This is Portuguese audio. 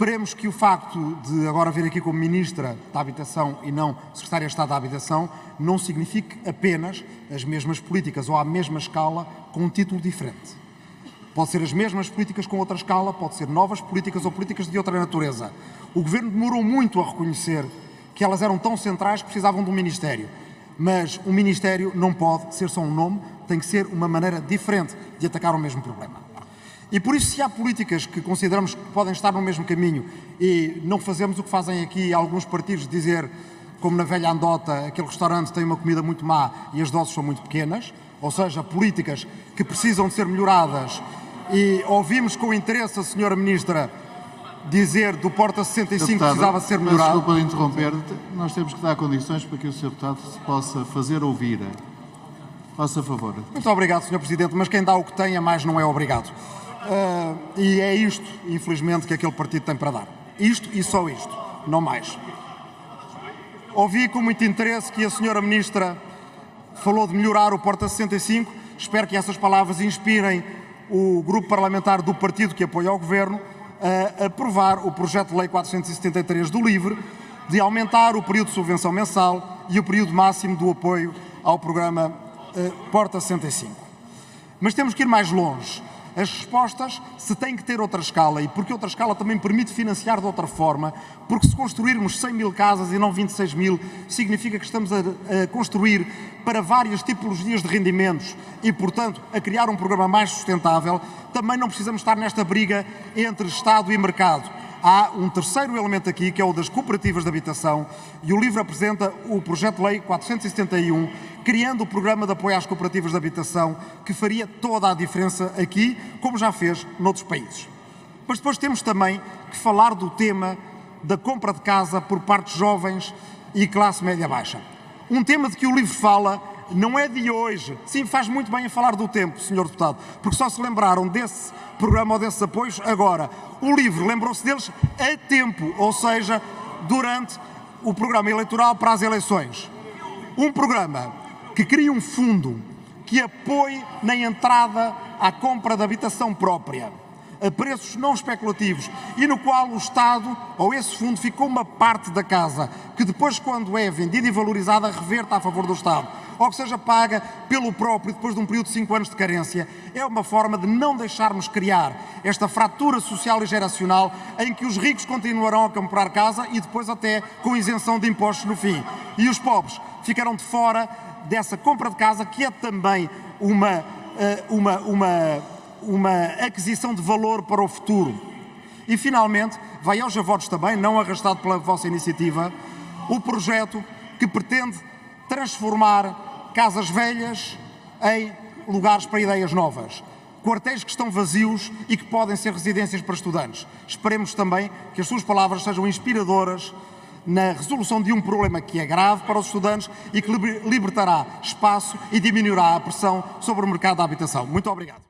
Esperemos que o facto de agora vir aqui como Ministra da Habitação e não Secretária de Estado da Habitação não signifique apenas as mesmas políticas ou à mesma escala com um título diferente. Pode ser as mesmas políticas com outra escala, pode ser novas políticas ou políticas de outra natureza. O Governo demorou muito a reconhecer que elas eram tão centrais que precisavam de um Ministério. Mas um Ministério não pode ser só um nome, tem que ser uma maneira diferente de atacar o mesmo problema. E por isso, se há políticas que consideramos que podem estar no mesmo caminho e não fazemos o que fazem aqui alguns partidos, dizer, como na velha andota, aquele restaurante tem uma comida muito má e as doses são muito pequenas, ou seja, políticas que precisam de ser melhoradas e ouvimos com interesse a senhora Ministra dizer do Porta 65 deputado, precisava ser melhorado. Desculpa de interromper, nós temos que dar condições para que o Sr. Deputado se possa fazer ouvir. Faça favor. Muito obrigado, Sr. Presidente, mas quem dá o que tem a mais não é obrigado. Uh, e é isto, infelizmente, que aquele partido tem para dar. Isto e só isto, não mais. Ouvi com muito interesse que a senhora Ministra falou de melhorar o Porta 65. Espero que essas palavras inspirem o grupo parlamentar do partido que apoia o Governo a aprovar o projeto de lei 473 do LIVRE de aumentar o período de subvenção mensal e o período máximo do apoio ao programa uh, Porta 65. Mas temos que ir mais longe. As respostas se têm que ter outra escala. E porque outra escala também permite financiar de outra forma, porque se construirmos 100 mil casas e não 26 mil, significa que estamos a, a construir para várias tipologias de rendimentos e, portanto, a criar um programa mais sustentável, também não precisamos estar nesta briga entre Estado e mercado há um terceiro elemento aqui, que é o das cooperativas de habitação, e o livro apresenta o projeto de lei 471, criando o programa de apoio às cooperativas de habitação, que faria toda a diferença aqui, como já fez noutros países. Mas depois temos também que falar do tema da compra de casa por parte de jovens e classe média-baixa. Um tema de que o livro fala não é de hoje. Sim, faz muito bem a falar do tempo, Sr. Deputado, porque só se lembraram desse programa ou desses apoios agora. O LIVRE lembrou-se deles a tempo, ou seja, durante o programa eleitoral para as eleições. Um programa que cria um fundo que apoie na entrada à compra de habitação própria a preços não especulativos e no qual o Estado ou esse fundo ficou uma parte da casa que depois, quando é vendida e valorizada, reverta a favor do Estado ou que seja paga pelo próprio depois de um período de 5 anos de carência, é uma forma de não deixarmos criar esta fratura social e geracional em que os ricos continuarão a comprar casa e depois até com isenção de impostos no fim. E os pobres ficarão de fora dessa compra de casa que é também uma, eh, uma, uma, uma aquisição de valor para o futuro. E finalmente, vai aos votos também, não arrastado pela vossa iniciativa, o projeto que pretende transformar casas velhas em lugares para ideias novas, quartéis que estão vazios e que podem ser residências para estudantes. Esperemos também que as suas palavras sejam inspiradoras na resolução de um problema que é grave para os estudantes e que libertará espaço e diminuirá a pressão sobre o mercado da habitação. Muito obrigado.